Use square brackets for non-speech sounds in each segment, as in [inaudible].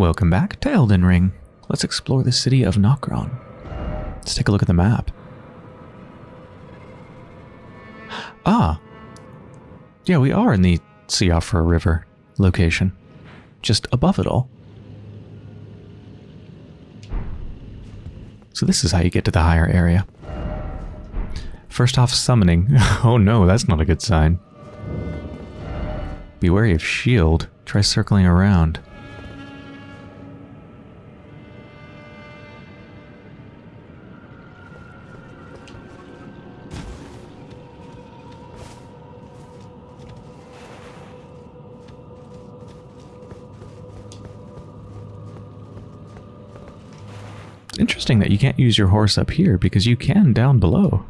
Welcome back to Elden Ring. Let's explore the city of Nokron. Let's take a look at the map. Ah. Yeah, we are in the Siofra River location. Just above it all. So this is how you get to the higher area. First off, summoning. [laughs] oh no, that's not a good sign. Be wary of shield. Try circling around. Interesting that you can't use your horse up here because you can down below.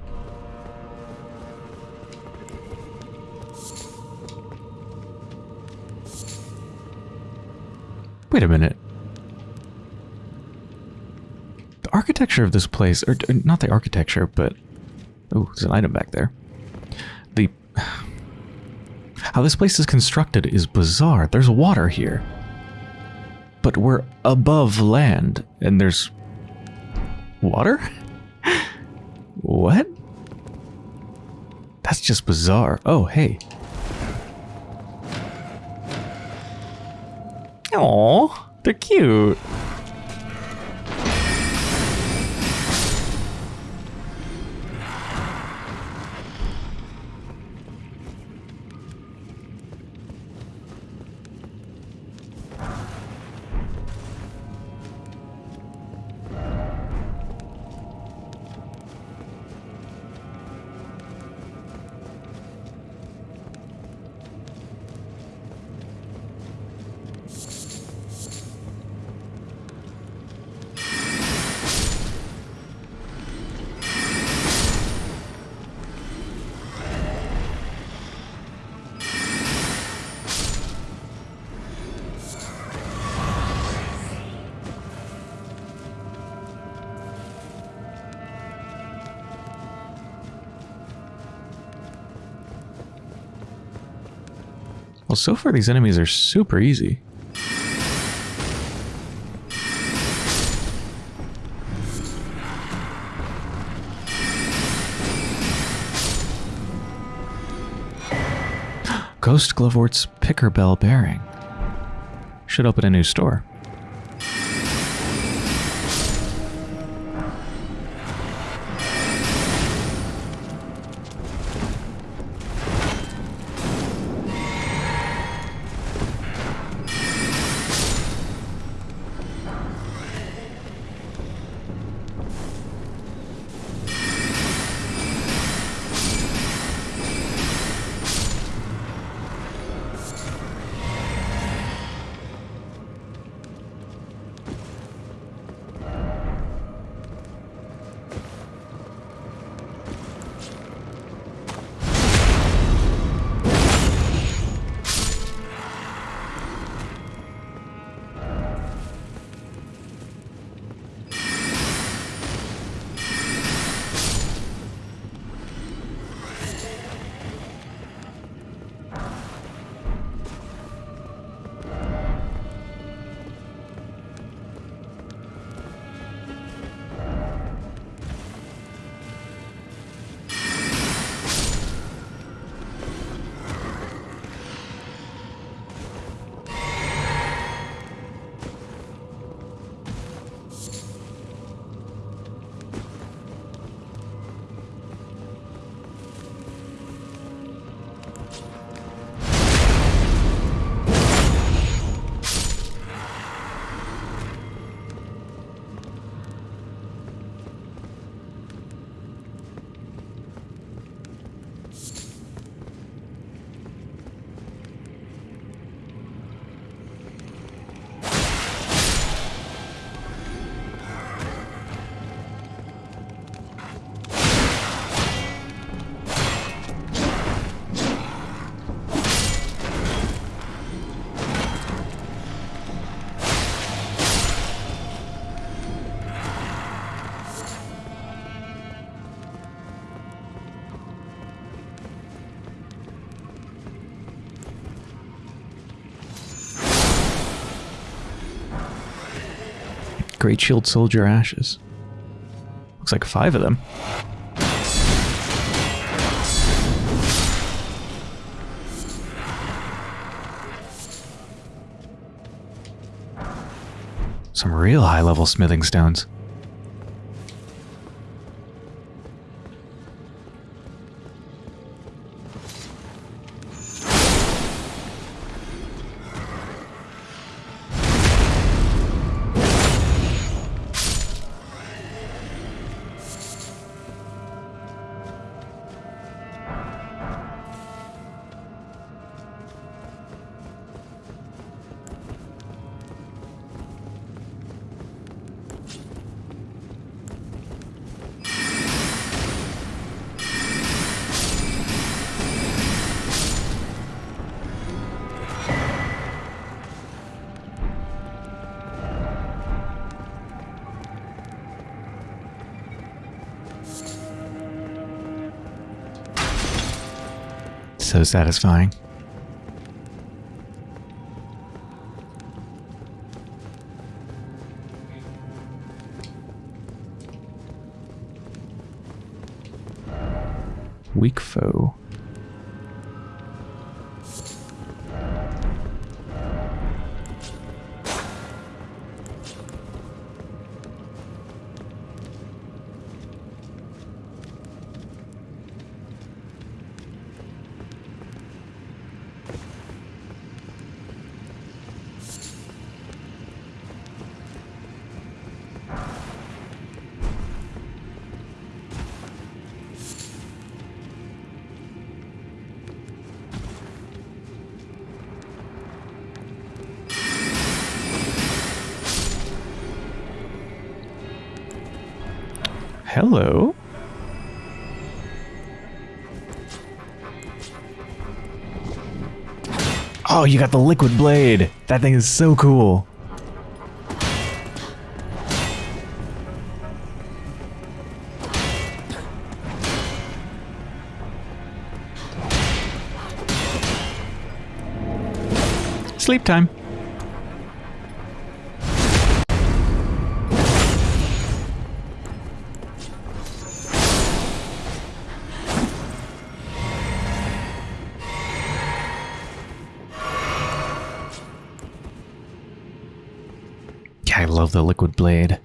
Wait a minute. The architecture of this place, or not the architecture, but... Oh, there's an item back there. The... [sighs] How this place is constructed is bizarre. There's water here. But we're above land, and there's Water? what? That's just bizarre. Oh, hey. Oh, they're cute. Well, so far these enemies are super easy. [gasps] Ghost Glovewort's Picker Bell Bearing. Should open a new store. Great Shield Soldier Ashes. Looks like five of them. Some real high level smithing stones. So satisfying. Weak foe. Oh, you got the liquid blade. That thing is so cool. Sleep time. Love the liquid blade.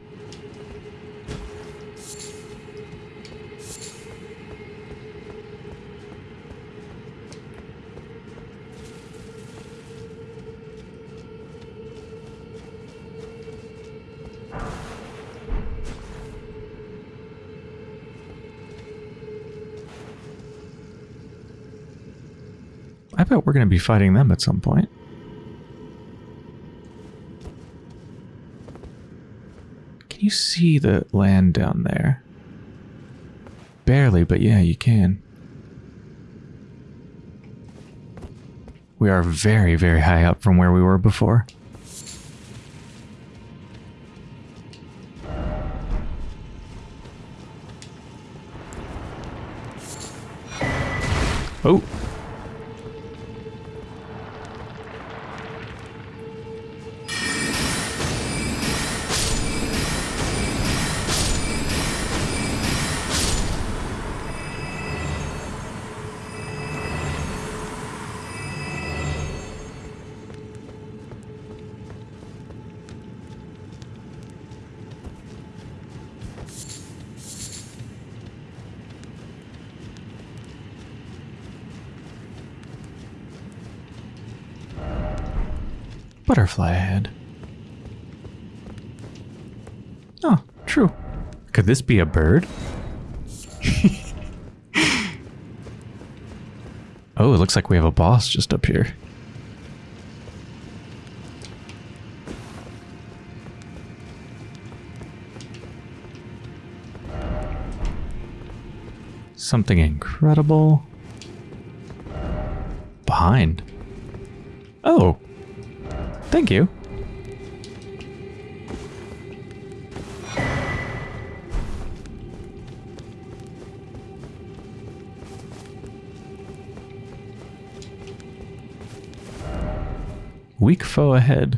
I bet we're going to be fighting them at some point. You see the land down there? Barely, but yeah, you can. We are very, very high up from where we were before. Oh. Butterfly ahead. Oh, true. Could this be a bird? [laughs] oh, it looks like we have a boss just up here. Something incredible. Behind. Oh. Thank you. Weak foe ahead.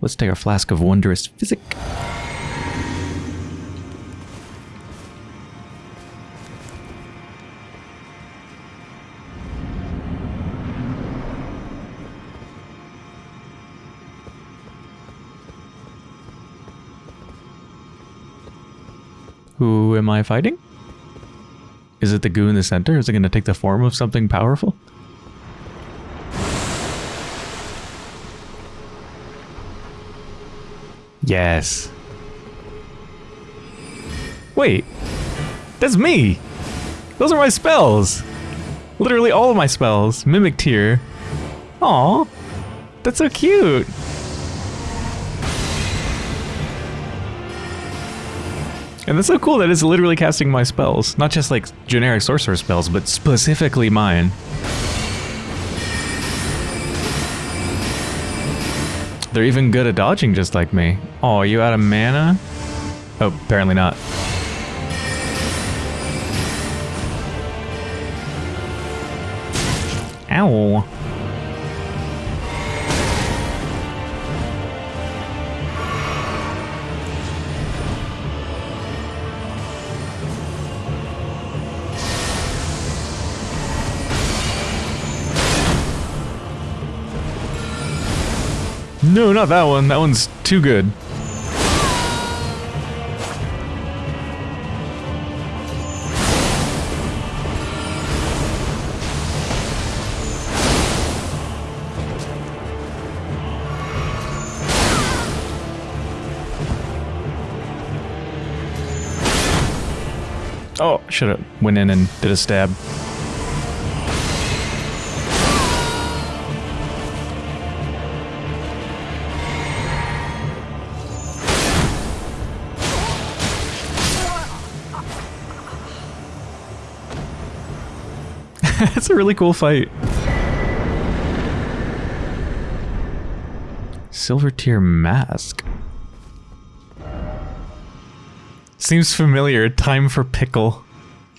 Let's take our flask of wondrous physic. Am I fighting? Is it the goo in the center? Is it going to take the form of something powerful? Yes. Wait. That's me! Those are my spells! Literally all of my spells. Mimic Tear. Aw. That's so cute! And that's so cool that it's literally casting my spells. Not just like generic sorcerer spells, but specifically mine. They're even good at dodging just like me. Oh, are you out of mana? Oh, apparently not. Ow. No, not that one. That one's too good. Oh, should have went in and did a stab. A really cool fight. Silver tear mask. Seems familiar. Time for pickle.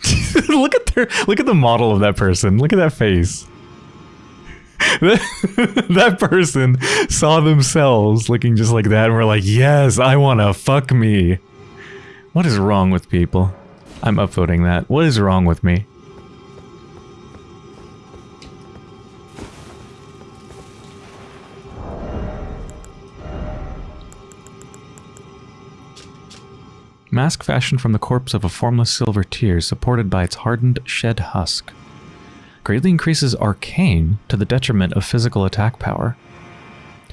[laughs] look at their look at the model of that person. Look at that face. [laughs] that person saw themselves looking just like that and were like, yes, I want to fuck me. What is wrong with people? I'm upvoting that. What is wrong with me? Mask fashioned from the corpse of a formless silver tear supported by its hardened shed husk. Greatly increases arcane to the detriment of physical attack power.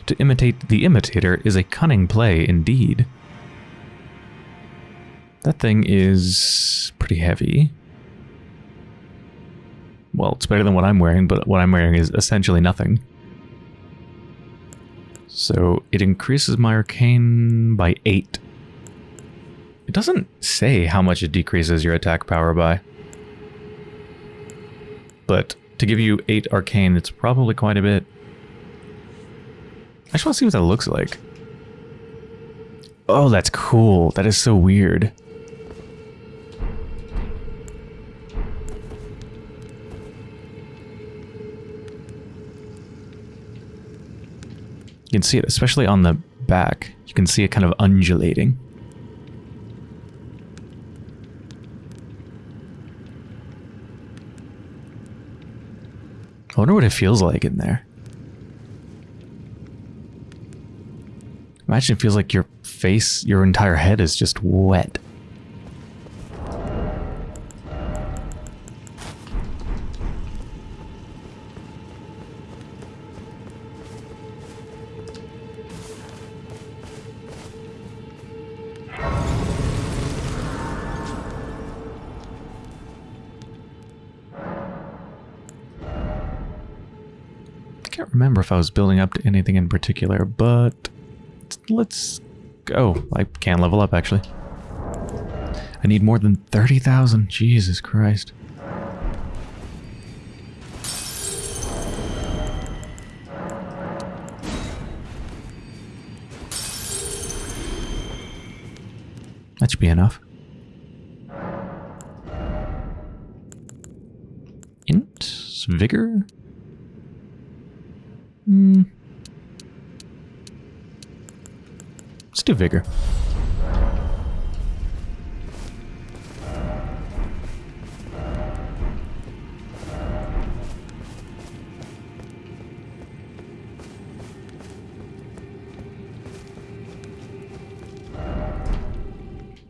To imitate the imitator is a cunning play indeed. That thing is pretty heavy. Well, it's better than what I'm wearing, but what I'm wearing is essentially nothing. So it increases my arcane by 8. It doesn't say how much it decreases your attack power by. But to give you 8 arcane, it's probably quite a bit. I just want to see what that looks like. Oh, that's cool. That is so weird. You can see it, especially on the back. You can see it kind of undulating. I wonder what it feels like in there. Imagine it feels like your face, your entire head is just wet. I was building up to anything in particular, but let's go. I can level up, actually. I need more than 30,000. Jesus Christ. That should be enough. Int? Vigor? Hmm. do vigor.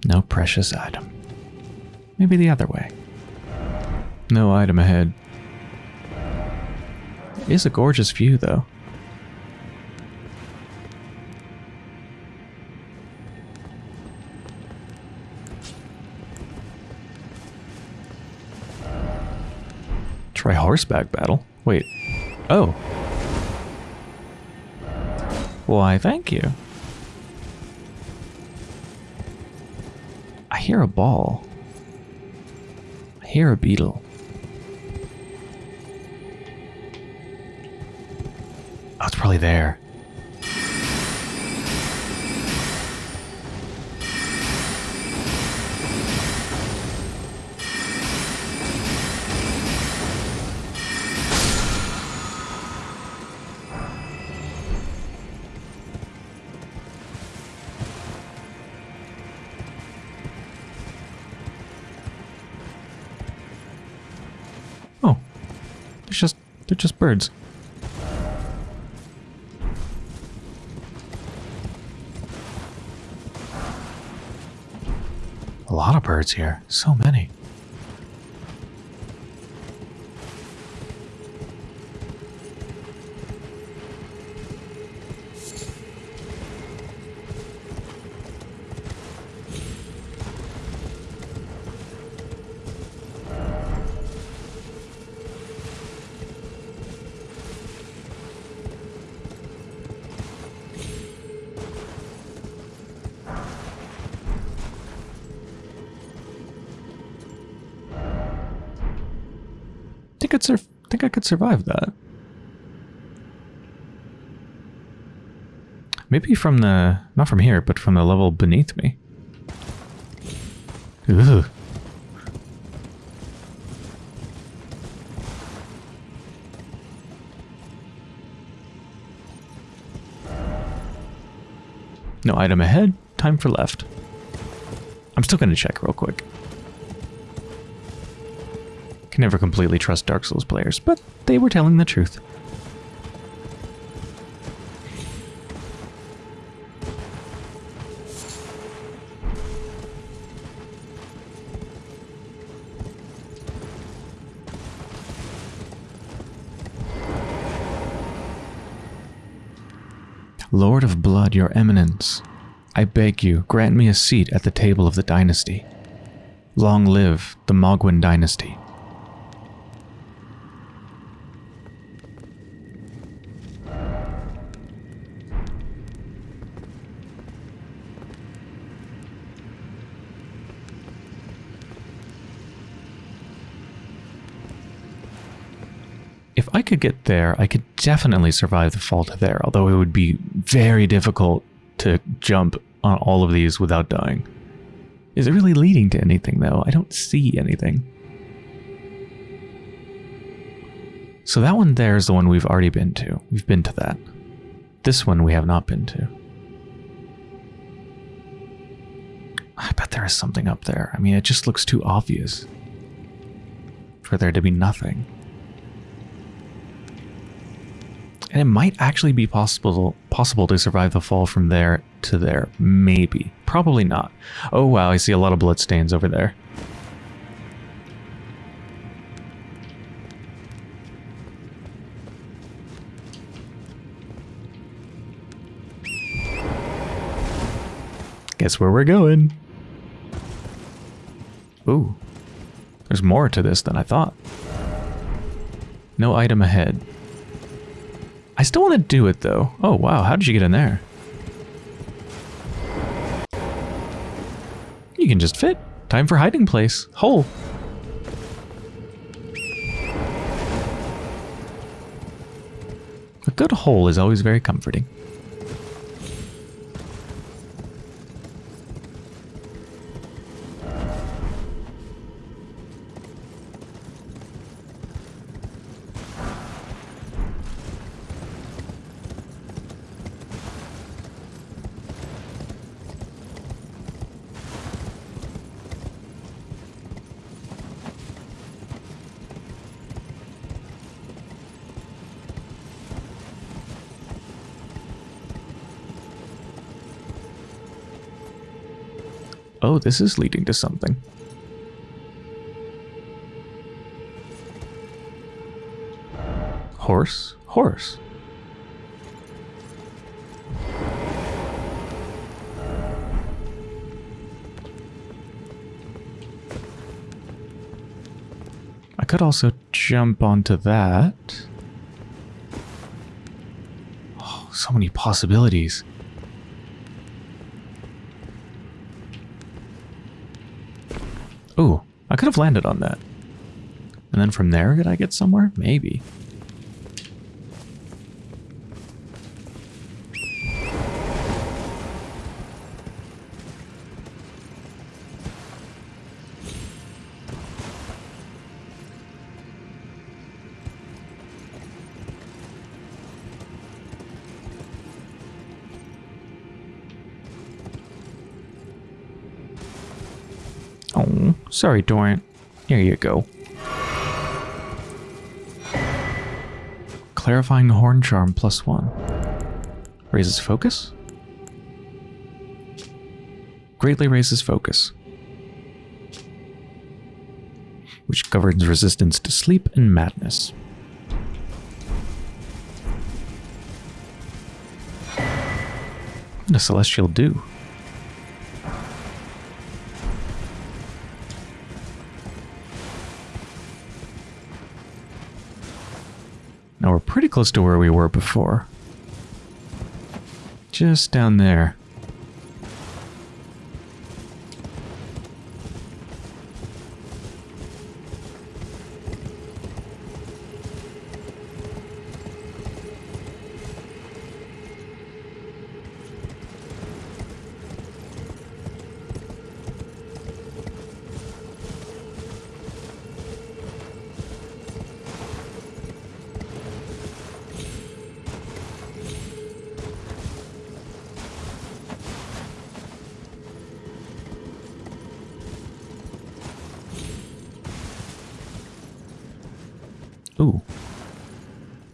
No precious item. Maybe the other way. No item ahead. Is a gorgeous view, though. Try horseback battle. Wait. Oh. Why, thank you. I hear a ball. I hear a beetle. Probably there. Oh, they're just they're just birds. Birds here. So many. I'd sur- think I could survive that. Maybe from the not from here, but from the level beneath me. Ugh. No item ahead. Time for left. I'm still going to check real quick. Can never completely trust Dark Souls players, but they were telling the truth. Lord of Blood, your eminence, I beg you, grant me a seat at the table of the dynasty. Long live the Mohgwyn dynasty. If I could there, I could definitely survive the fall to there, although it would be very difficult to jump on all of these without dying. Is it really leading to anything, though? I don't see anything. So that one there is the one we've already been to. We've been to that. This one we have not been to. I bet there is something up there. I mean, it just looks too obvious for there to be nothing. And it might actually be possible possible to survive the fall from there to there. Maybe. Probably not. Oh wow, I see a lot of bloodstains over there. Guess where we're going. Ooh. There's more to this than I thought. No item ahead. I still want to do it though. Oh wow, how did you get in there? You can just fit. Time for hiding place. Hole. A good hole is always very comforting. This is leading to something. Horse? Horse. I could also jump onto that. Oh, so many possibilities. Ooh, I could have landed on that. And then from there, could I get somewhere? Maybe. Sorry, Dorian. Here you go. Clarifying Horn Charm plus one. Raises focus? Greatly raises focus. Which governs resistance to sleep and madness. Does Celestial do? Close to where we were before. Just down there.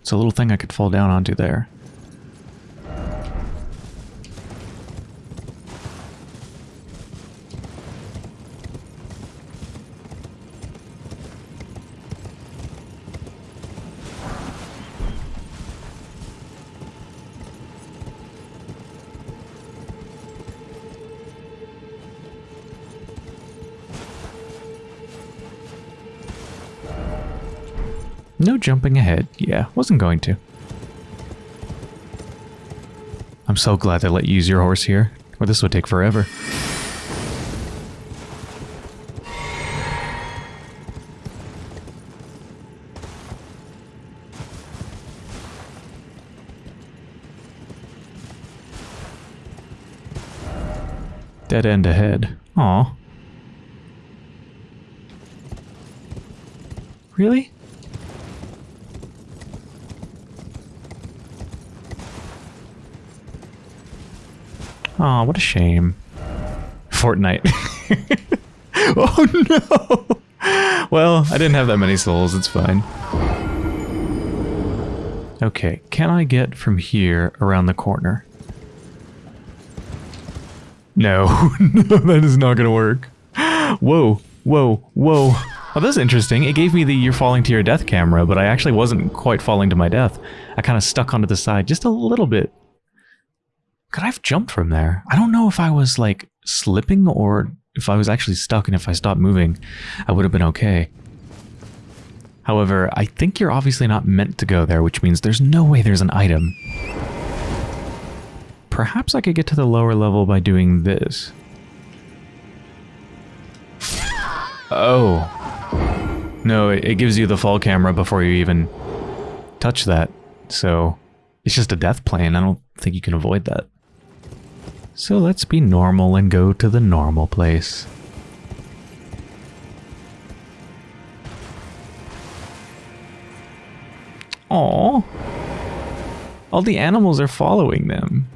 It's a little thing I could fall down onto there. Jumping ahead. Yeah, wasn't going to. I'm so glad they let you use your horse here, or this would take forever. Dead end ahead. Aw. Really? Aw, what a shame. Fortnite. [laughs] oh no! Well, I didn't have that many souls, it's fine. Okay, can I get from here around the corner? No, [laughs] no, that is not gonna work. Whoa, whoa, whoa. Oh, that's interesting. It gave me the you're falling to your death camera, but I actually wasn't quite falling to my death. I kind of stuck onto the side just a little bit. Could I have jumped from there? I don't know if I was like slipping or if I was actually stuck and if I stopped moving, I would have been okay. However, I think you're obviously not meant to go there, which means there's no way there's an item. Perhaps I could get to the lower level by doing this. Oh. No, it, gives you the fall camera before you even touch that. So, it's just a death plane. I don't think you can avoid that. So let's be normal and go to the normal place. Aww. All the animals are following them.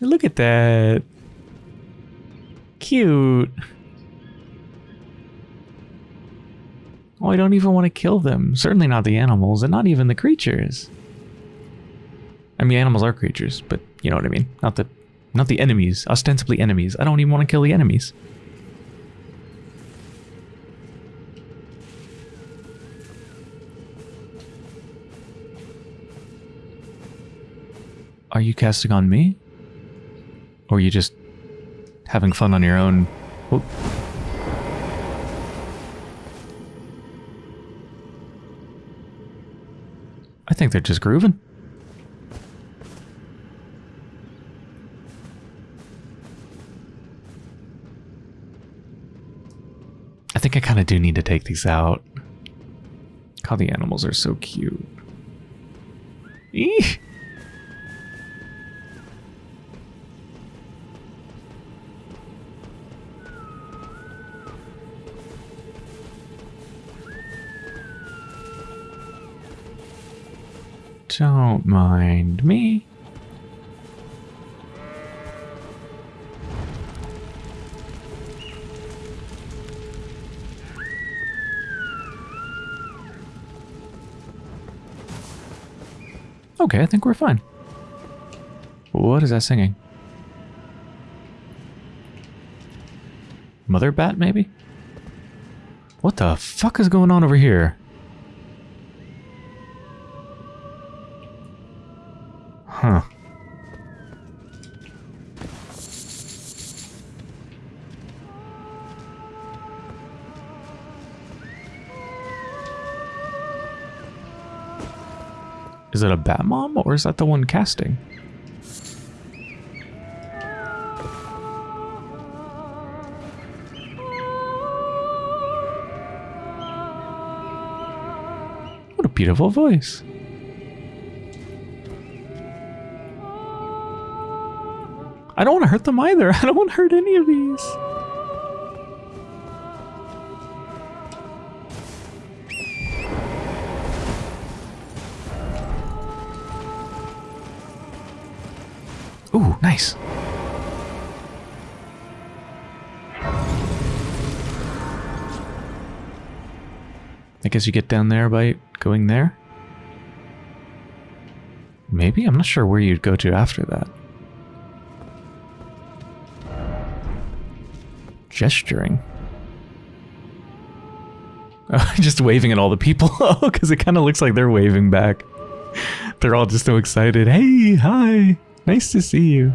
Look at that. Cute. Oh, I don't even want to kill them. Certainly not the animals, and not even the creatures. I mean, animals are creatures, but you know what I mean. Not the, not the enemies. Ostensibly enemies. I don't even want to kill the enemies. Are you casting on me? Or are you just having fun on your own? I think they're just grooving. I think I kind of do need to take these out. God, the animals are so cute. Don't mind me. Okay, I think we're fine. What is that singing? Mother bat, maybe? What the fuck is going on over here? Is it a bat mom or is that the one casting? What a beautiful voice. I don't want to hurt them either. [laughs] I don't want to hurt any of these. Guess you get down there by going there? Maybe? I'm not sure where you'd go to after that. Gesturing. [laughs] Oh, just waving at all the people. [laughs] Oh, because it kind of looks like they're waving back. [laughs] They're all just so excited. Hey, hi. Nice to see you.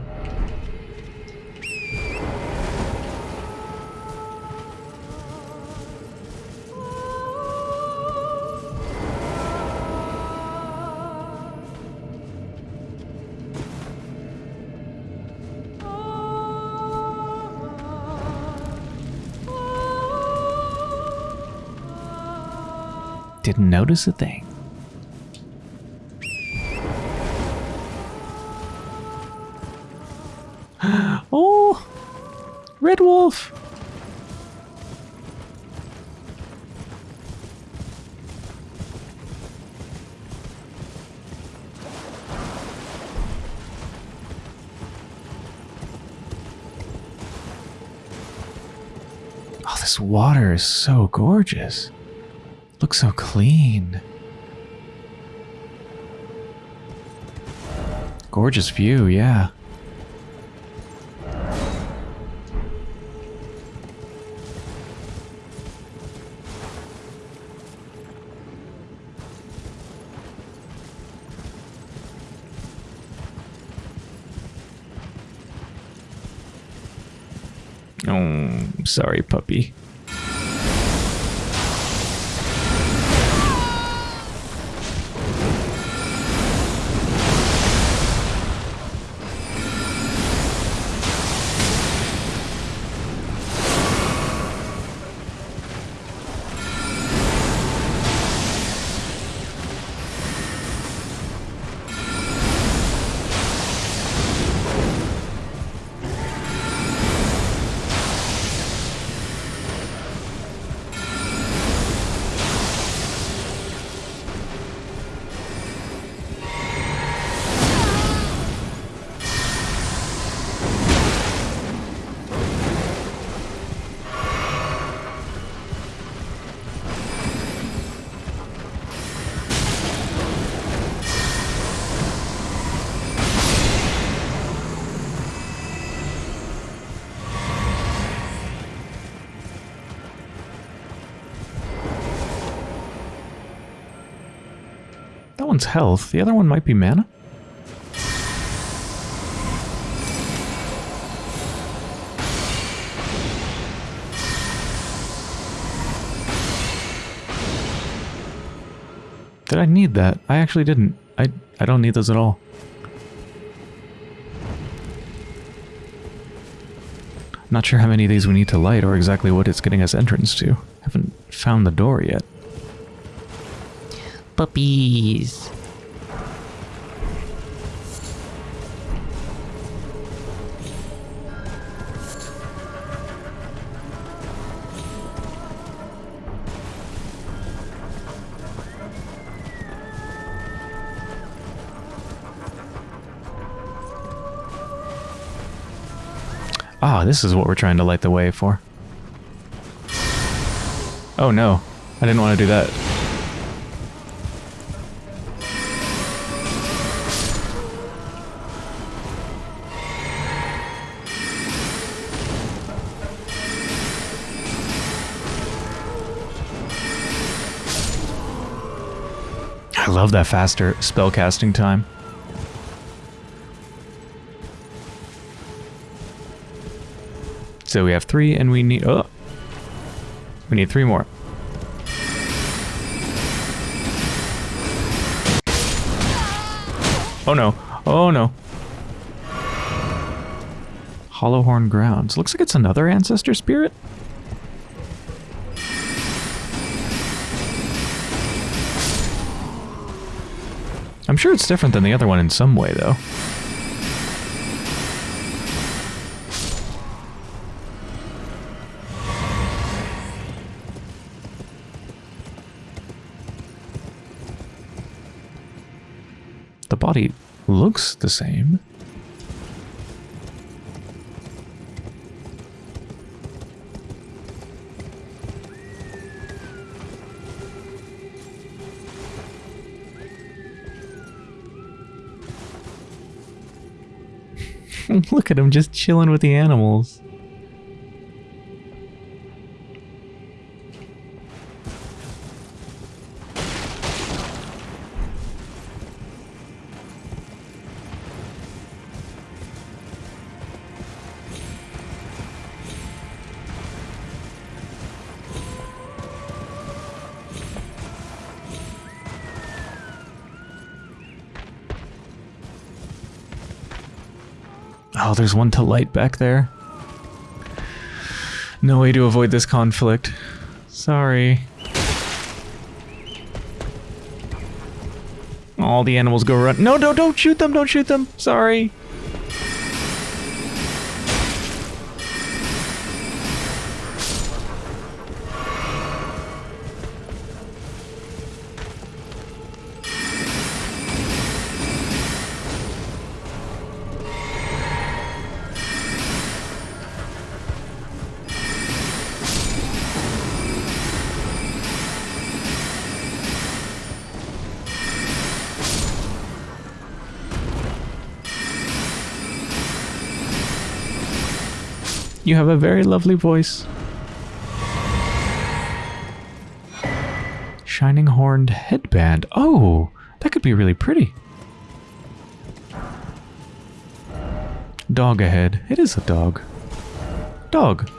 Notice a thing. [gasps] oh, Red Wolf. Oh, this water is so gorgeous. Looks so clean. Gorgeous view, yeah. Oh, sorry, puppy. One's health. The other one might be mana. Did I need that? I actually didn't. I, I don't need those at all. Not sure how many of these we need to light or exactly what it's getting us entrance to. Haven't found the door yet. Puppies. Ah, this is what we're trying to light the way for. Oh no, I didn't want to do that. I love that faster spell casting time. So we have three and we need... Oh! We need three more. Oh no. Oh no. Hallowhorn Grounds. Looks like it's another ancestor spirit. I'm sure it's different than the other one in some way, though. The body looks the same. Look at him just chilling with the animals. There's one to light back there. No way to avoid this conflict. Sorry. All the animals go run. No, no, don't shoot them, don't shoot them. Sorry. You have a very lovely voice. Shining horned headband. Oh, that could be really pretty. Dog ahead. It is a dog. Dog.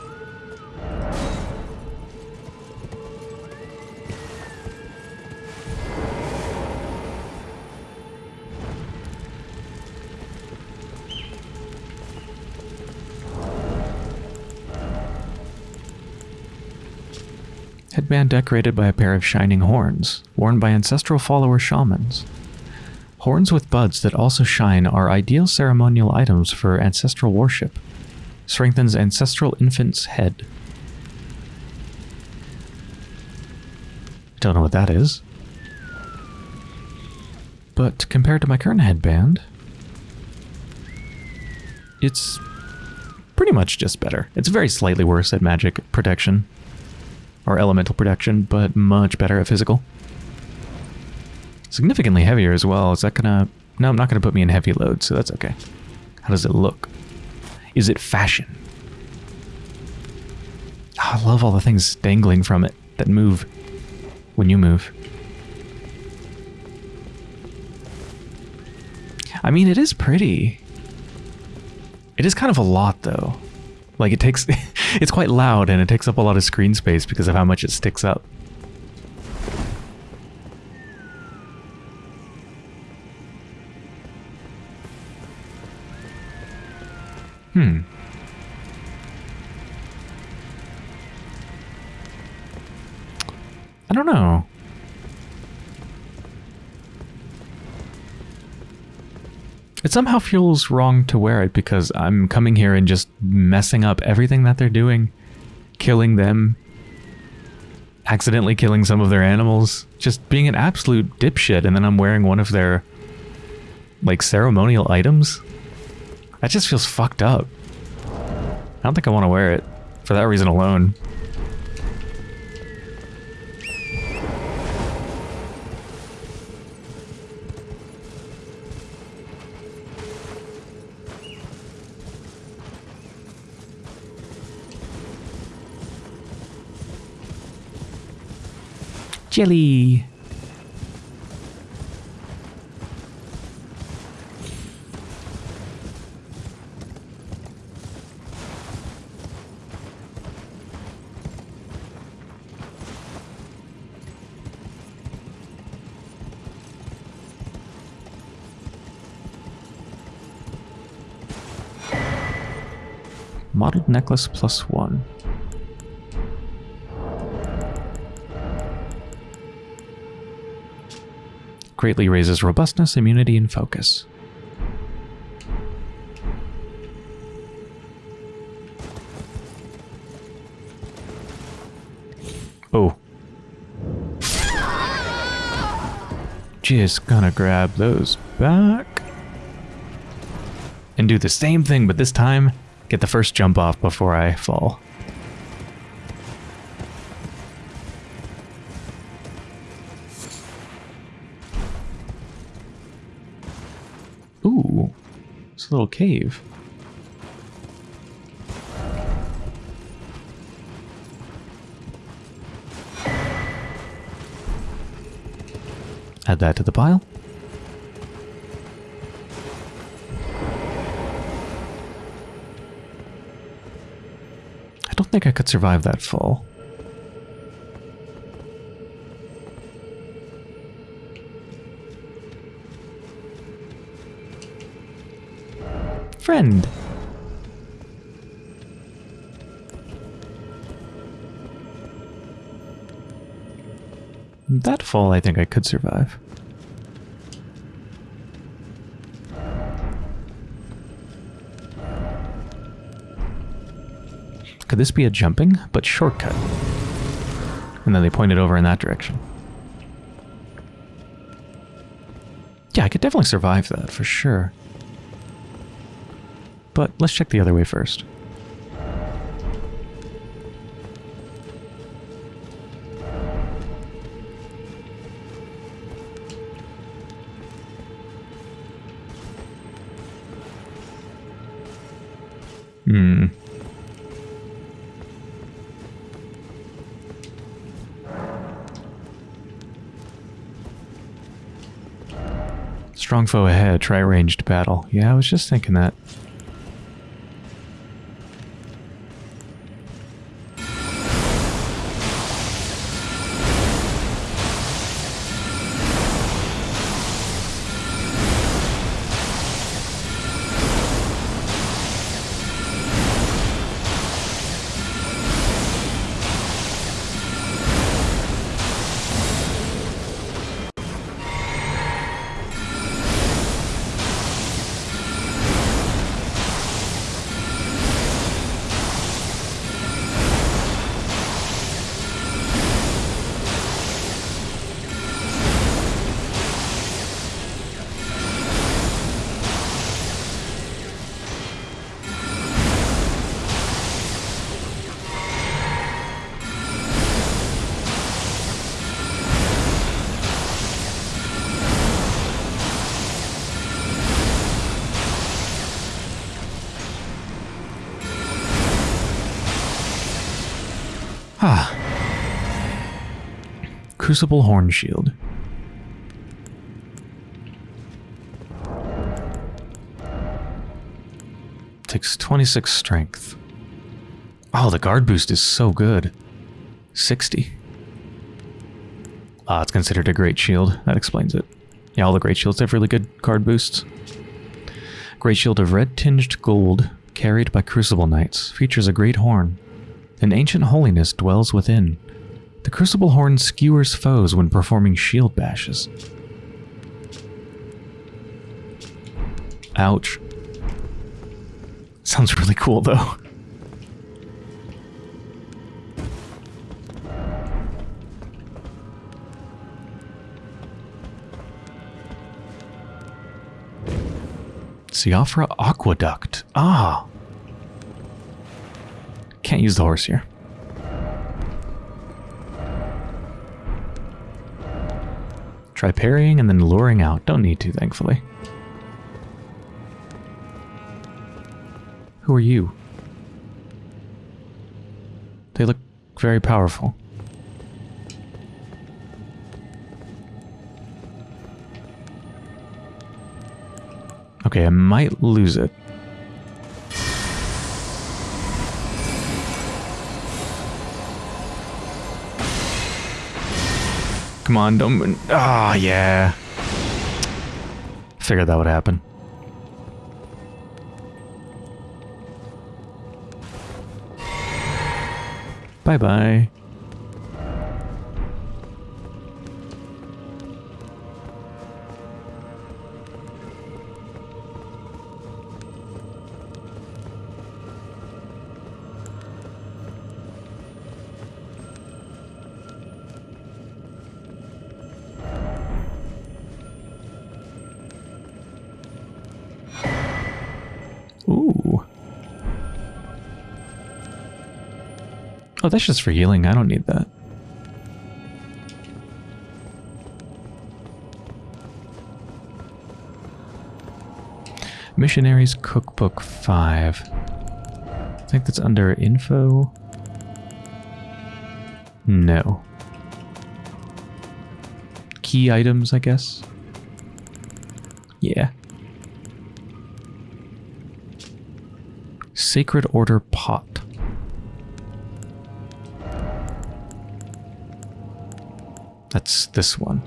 Headband decorated by a pair of shining horns, worn by ancestral follower shamans. Horns with buds that also shine are ideal ceremonial items for ancestral worship. Strengthens ancestral infant's head. Don't know what that is. But compared to my current headband, it's pretty much just better. It's very slightly worse at magic protection or elemental protection, but much better at physical. Significantly heavier as well. Is that gonna... No, I'm not gonna put me in heavy load, so that's okay. How does it look? Is it fashion? Oh, I love all the things dangling from it that move when you move. I mean, it is pretty. It is kind of a lot, though. Like, it takes... [laughs] it's quite loud, and it takes up a lot of screen space because of how much it sticks up. Hmm. I don't know. It somehow feels wrong to wear it because I'm coming here and just messing up everything that they're doing. Killing them. Accidentally killing some of their animals. Just being an absolute dipshit and then I'm wearing one of their, like, ceremonial items. That just feels fucked up. I don't think I want to wear it. For that reason alone. Jelly. Mottled necklace plus one. Greatly raises robustness, immunity, and focus. Oh. Just gonna grab those back. And do the same thing, but this time, get the first jump off before I fall. Little cave. Add that to the pile. I don't think I could survive that fall. Friend. That fall I think I could survive. Could this be a jumping, but shortcut? And then they pointed over in that direction. Yeah, I could definitely survive that, for sure but let's check the other way first. Hmm. Strong foe ahead, try ranged battle. Yeah, I was just thinking that. Crucible Horn Shield. Takes 26 strength. Oh, the guard boost is so good. 60. Ah, it's considered a great shield. That explains it. Yeah, all the great shields have really good guard boosts. Great shield of red tinged gold, carried by crucible knights, features a great horn. An ancient holiness dwells within. The crucible horn skewers foes when performing shield bashes. Ouch. Sounds really cool though. Siofra Aqueduct. Ah. Can't use the horse here. Try parrying and then luring out. Don't need to, thankfully. Who are you? They look very powerful. Okay, I might lose it. Come on, don't... Ah, oh, yeah. Figured that would happen. Bye-bye. Oh, that's just for healing. I don't need that. Missionaries Cookbook 5. I think that's under info. No. Key items, I guess. Yeah. Sacred Order Pot. That's this one.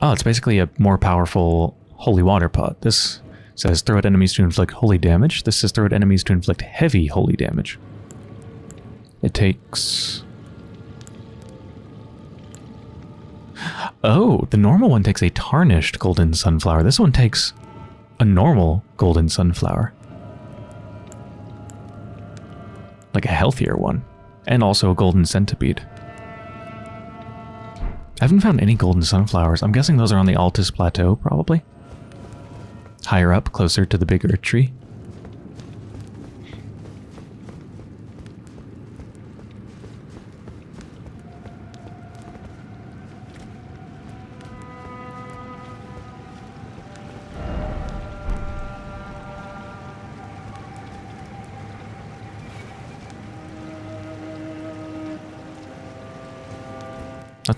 Oh, it's basically a more powerful holy water pot. This says throw at enemies to inflict holy damage. This says throw at enemies to inflict heavy holy damage. It takes... Oh, the normal one takes a tarnished golden sunflower. This one takes a normal golden sunflower. Like a healthier one and also a golden centipede. I haven't found any golden sunflowers. I'm guessing those are on the Altus Plateau, probably. Higher up, closer to the bigger tree.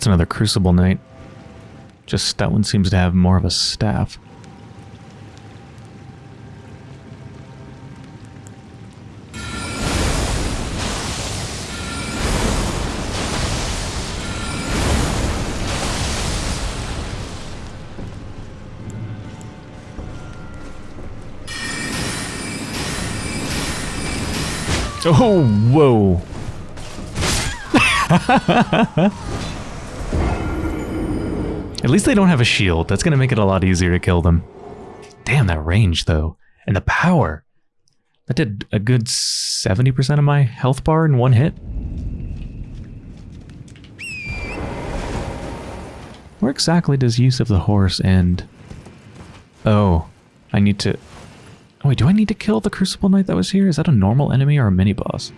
Another Crucible Knight. Just that one seems to have more of a staff. Oh, whoa. [laughs] At least they don't have a shield. That's going to make it a lot easier to kill them. Damn, that range, though. And the power. That did a good 70% of my health bar in one hit. Where exactly does use of the horse end? Oh, I need to... Oh, wait, do I need to kill the Crucible Knight that was here? Is that a normal enemy or a mini-boss?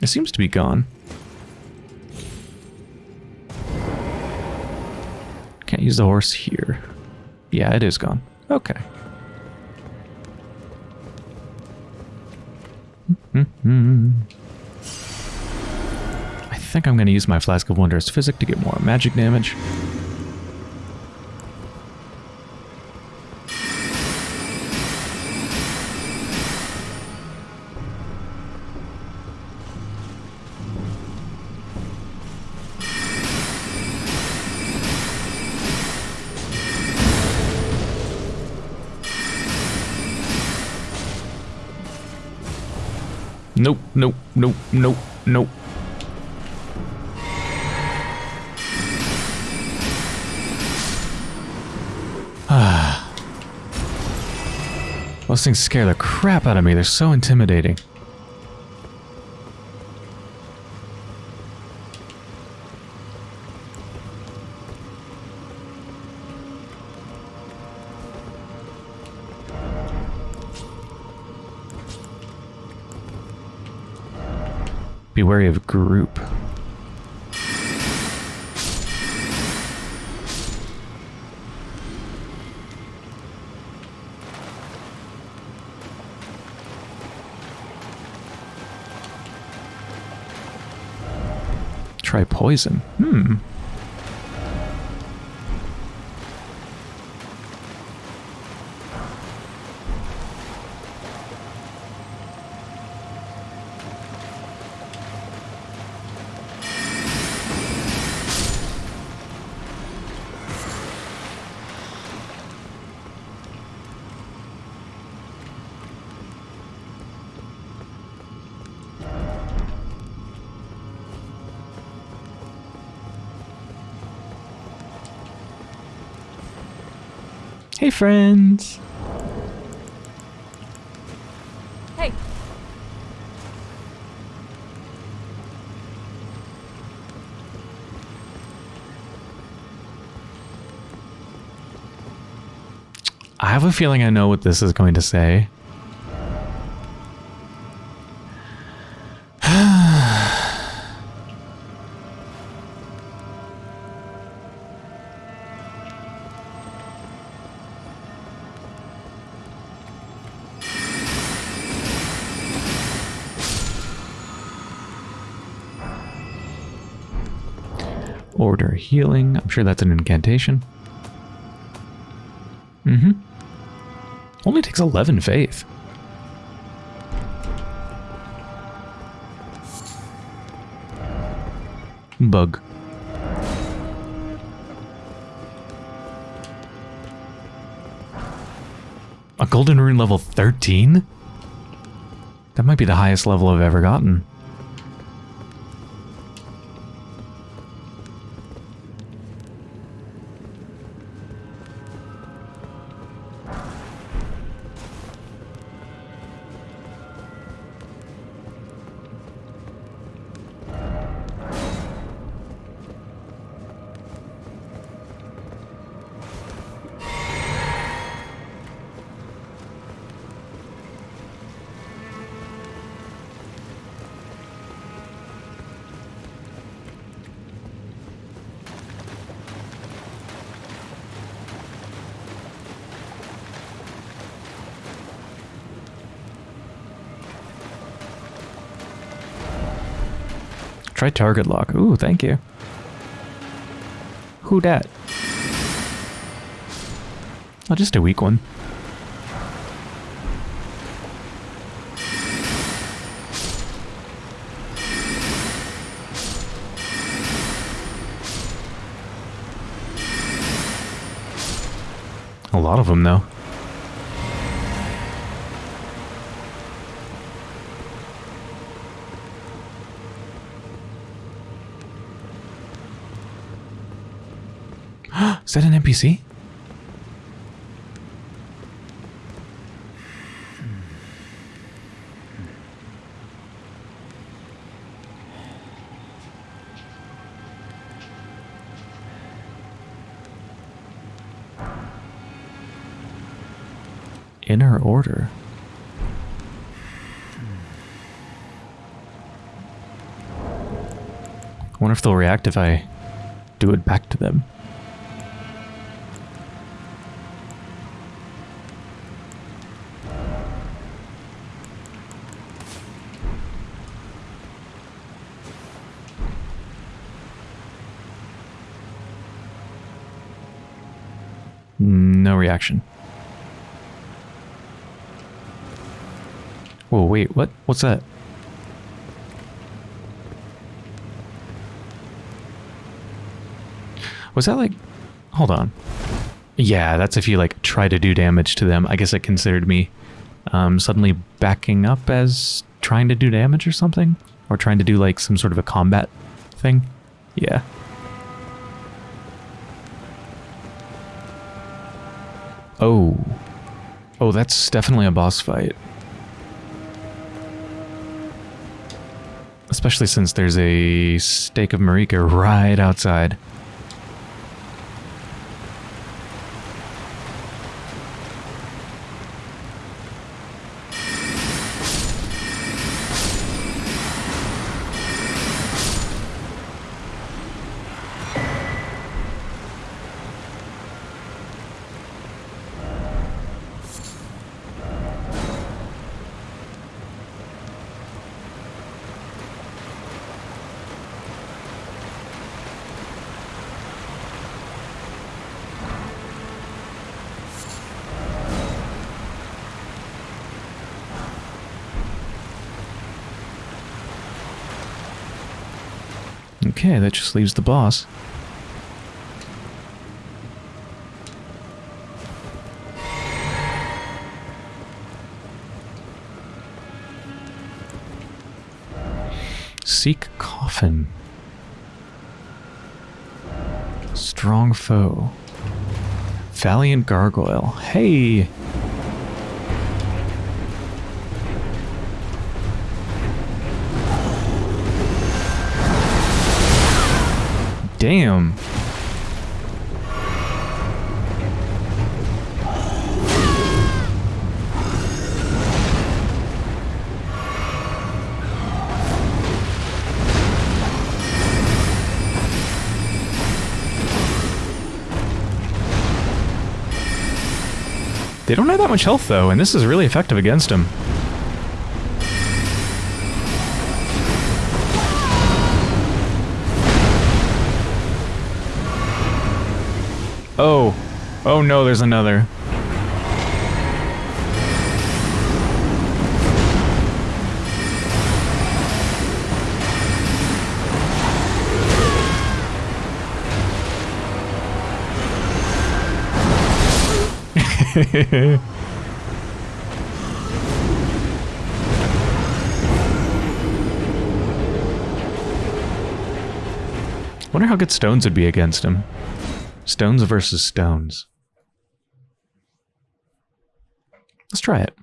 It seems to be gone. Can't use the horse here. Yeah, it is gone. Okay. Mm-hmm. I think I'm going to use my Flask of Wondrous Physic to get more magic damage. Nope, nope, nope, nope. Ah. Those things scare the crap out of me. They're so intimidating. Be wary of group. Try poison. Hmm. Friends. Hey, I have a feeling I know what this is going to say. Sure that's an incantation. Mm-hmm. Only takes 11 faith. Bug. A golden rune level 13? That might be the highest level I've ever gotten. Try target lock. Ooh, thank you. Who dat? Oh, just a weak one. A lot of them, though. Is that an NPC? Inner order. I wonder if they'll react if I do it back to them. No reaction. Whoa, wait, what? What's that? Was that like... Hold on. Yeah, that's if you like try to do damage to them. I guess it considered me um, suddenly backing up as trying to do damage or something? Or trying to do like some sort of a combat thing? Yeah. Oh. Oh, that's definitely a boss fight. Especially since there's a stake of Marika right outside. Okay, that just leaves the boss. Seek coffin. Strong foe. Valiant gargoyle. Hey! Damn. They don't have that much health though, and this is really effective against him. No, there's another. [laughs] Wonder how good stones would be against him. Stones versus stones. Let's try it.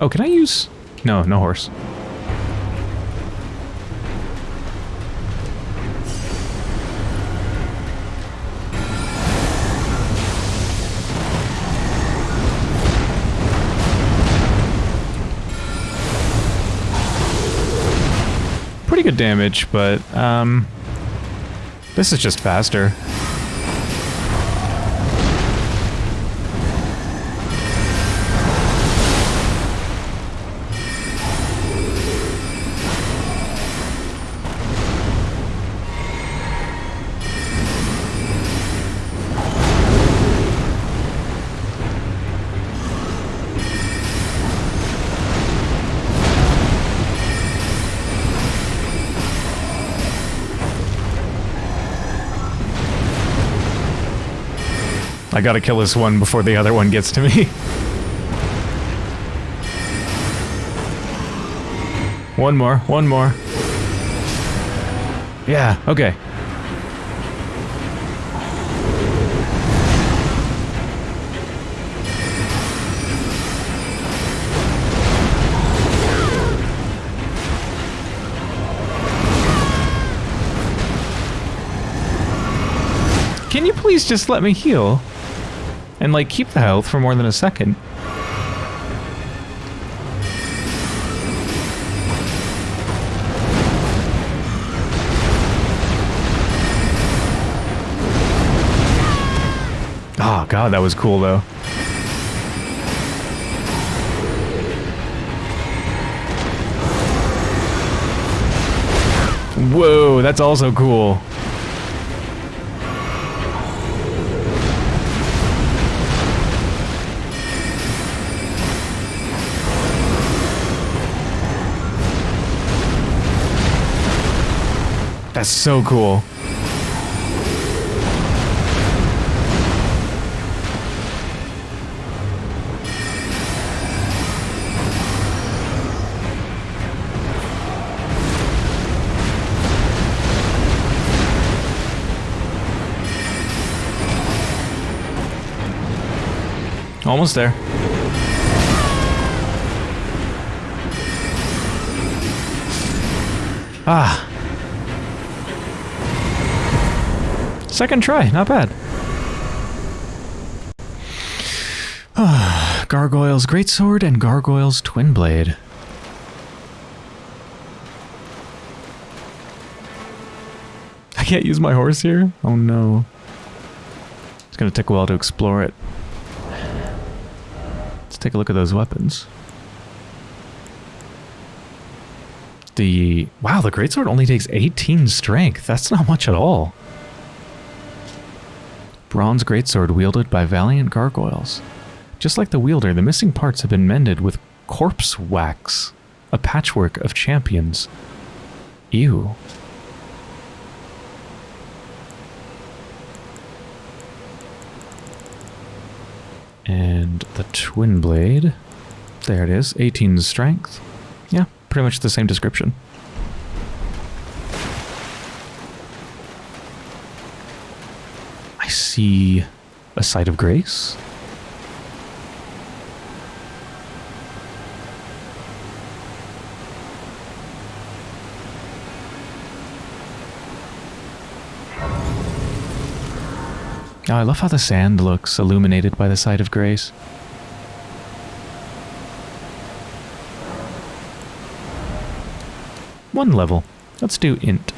Oh, can I use... No, no horse. Pretty good damage, but, um... This is just faster. I gotta kill this one before the other one gets to me. [laughs] one more, one more. Yeah, okay. Can you please just let me heal? And, like, keep the health for more than a second. Oh, God, that was cool, though. Whoa, that's also cool. That's so cool. Almost there. Ah. Second try, not bad. [sighs] Gargoyle's Greatsword and Gargoyle's Twin Blade. [laughs] I can't use my horse here? Oh no. It's gonna take a while to explore it. Let's take a look at those weapons. The... Wow, the Greatsword only takes 18 strength. That's not much at all. Bronze Greatsword wielded by valiant gargoyles. Just like the wielder, the missing parts have been mended with corpse wax. A patchwork of champions. Ew. And the twin blade. There it is, 18 strength. Yeah, pretty much the same description. I see a site of grace. Oh, I love how the sand looks illuminated by the site of grace. One level. Let's do int.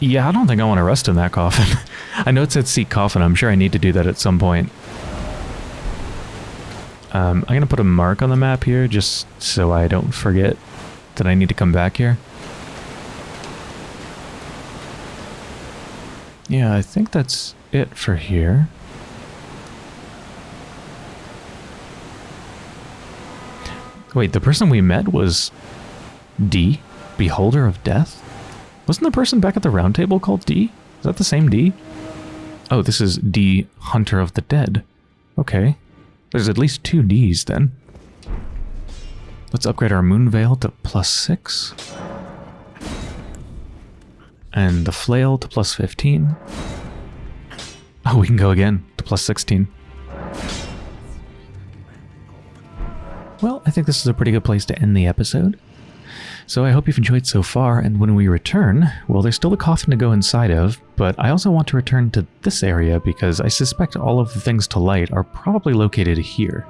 Yeah, I don't think I want to rest in that coffin. [laughs] I know it said seek coffin. I'm sure I need to do that at some point. Um, I'm going to put a mark on the map here just so I don't forget that I need to come back here. Yeah, I think that's it for here. Wait, the person we met was D? Beholder of Death? Wasn't the person back at the round table called D? Is that the same D? Oh, this is D, Hunter of the Dead. Okay. There's at least two Ds then. Let's upgrade our Moon Veil to plus 6. And the Flail to plus 15. Oh, we can go again to plus 16. Well, I think this is a pretty good place to end the episode. So I hope you've enjoyed so far, and when we return, well, there's still a coffin to go inside of, but I also want to return to this area because I suspect all of the things to light are probably located here.